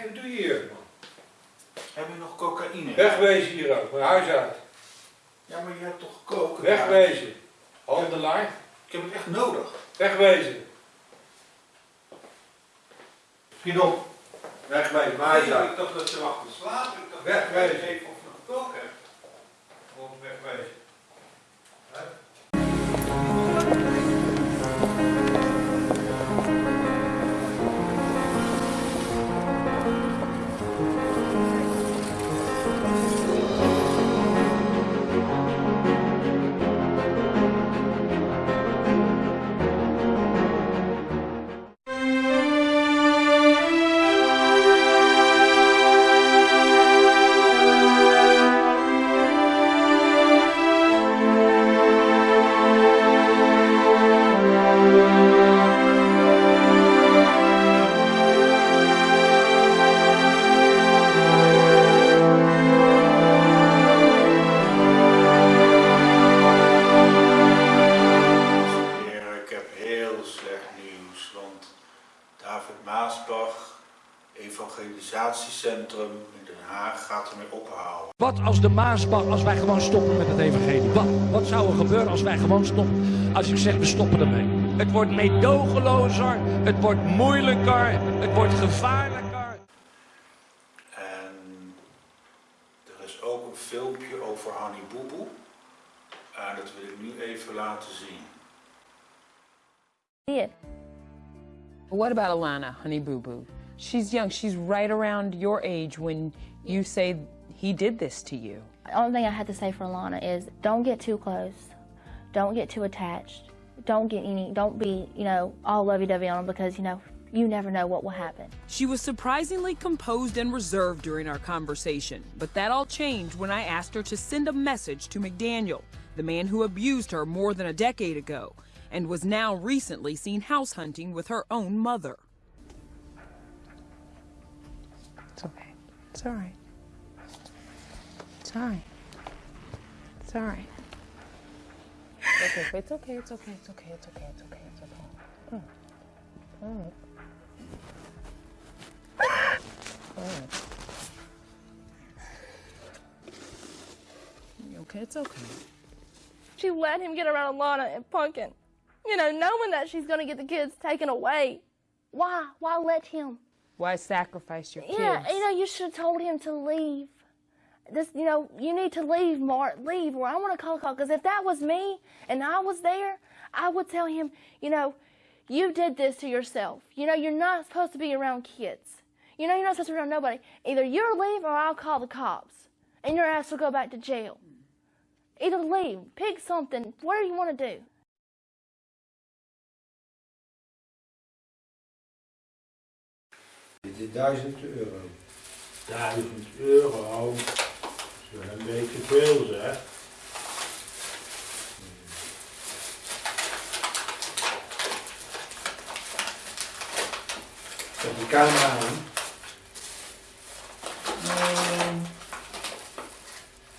Hé, wat doe je hier? man? Heb je nog cocaïne? Wegwezen hier ook, mijn huis uit. Ja, maar je hebt toch koken? Wegwezen. Handelaar. Ik heb het echt nodig. Wegwezen. Schiet op. Wegwezen, mijn huis uit. Ik dacht dat ze te slapen. Ik dacht Wegwezen. dat je even of nog hebt. Gewoon wegwezen. Wat als de Maasbach, als wij gewoon stoppen met het evangelie? Wat, wat zou er gebeuren als wij gewoon stoppen? Als ik zeg, we stoppen ermee. Het wordt meedogenlozer, het wordt moeilijker, het wordt gevaarlijker. En er is ook een filmpje over Hanni Boeboe. En dat wil ik nu even laten zien. did. What about Alana, Honey Boo Boo? She's young. She's right around your age when you say he did this to you. The only thing I have to say for Alana is don't get too close. Don't get too attached. Don't get any, don't be, you know, all lovey dovey on him because, you know, you never know what will happen. She was surprisingly composed and reserved during our conversation, but that all changed when I asked her to send a message to McDaniel, the man who abused her more than a decade ago and was now recently seen house hunting with her own mother. It's okay. It's all right. It's all right. It's all right. Okay, it's okay. It's okay. It's okay. It's okay. It's okay. It's okay. Mm. All right. All right. You Okay, it's okay. She let him get around Alana and Punkin. You know, knowing that she's going to get the kids taken away. Why? Why let him? Why sacrifice your kids? Yeah, you know, you should have told him to leave. This, you know, you need to leave, Mark. Leave, or I want to call call. Because if that was me and I was there, I would tell him, you know, you did this to yourself. You know, you're not supposed to be around kids. You know, you're not supposed to be around nobody. Either you leave or I'll call the cops, and your ass will go back to jail. Either leave, pick something. What do you want to do? Dit is 1000 euro. 1000 euro. Wel een beetje veel zeg. Zet de camera aan. Ehm,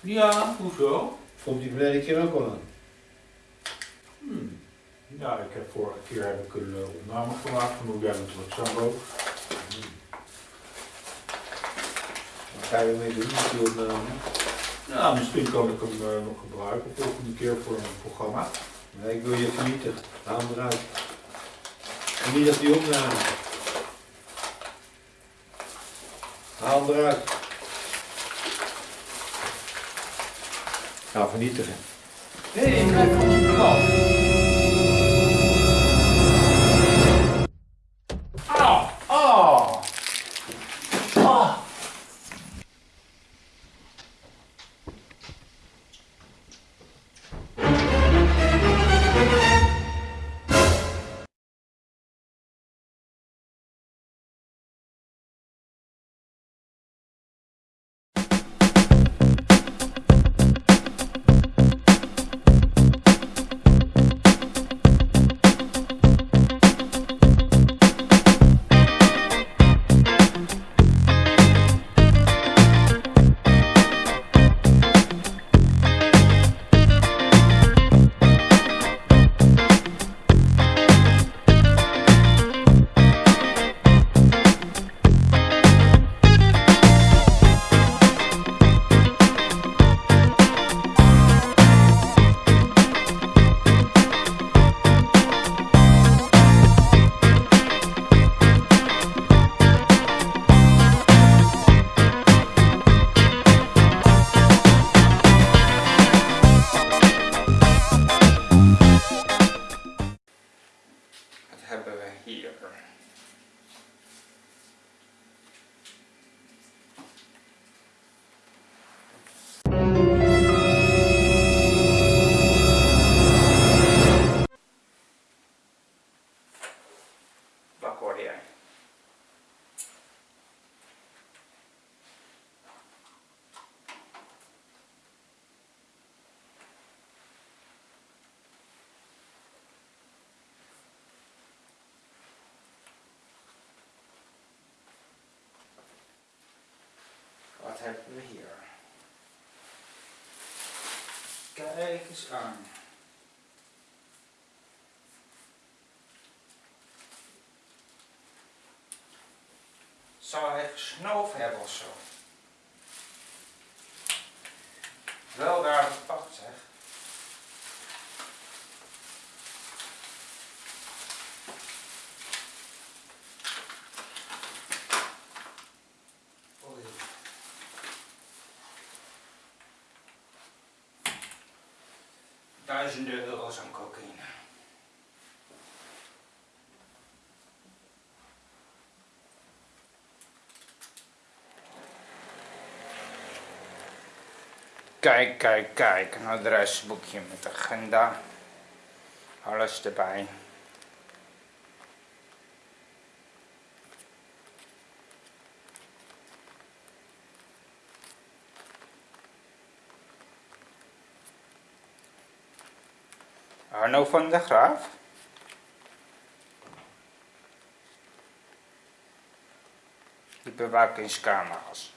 ja, hoezo? Komt die verleden keer ook al aan? Hmm. Ja, ik heb vorige keer heb ik een eh, opname gemaakt van hoe jij met Sambo. Wat ga je ermee doen met die opname? Ja, misschien kan ik hem eh, nog gebruiken volgende keer voor een programma. Nee, ik wil je vernietigen. Haal eruit. En niet op die opname. Haal eruit. Ga vernietigen. Nee, ik blijf van kanaal. Hebben we hier? Kijk eens aan. Zou hij gesnoven hebben of zo? Wel daar gepakt zeg. Duizenden euro's aan cocaïne. Kijk, kijk, kijk. Een adresboekje met agenda. Alles erbij. Arno van der Graaf. De bewakingscamera's.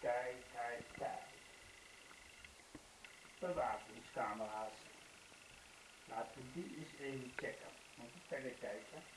Kijk, kijk, kijk. Bewakingscamera's. We die eens even checken. Moet ik verder kijken.